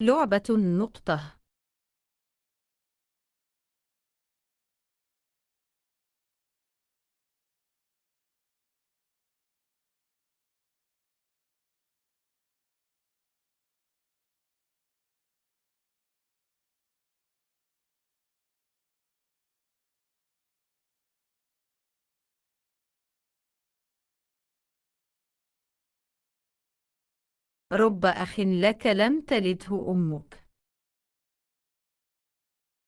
لعبة النقطة رب أخ لك لم تلده أمك.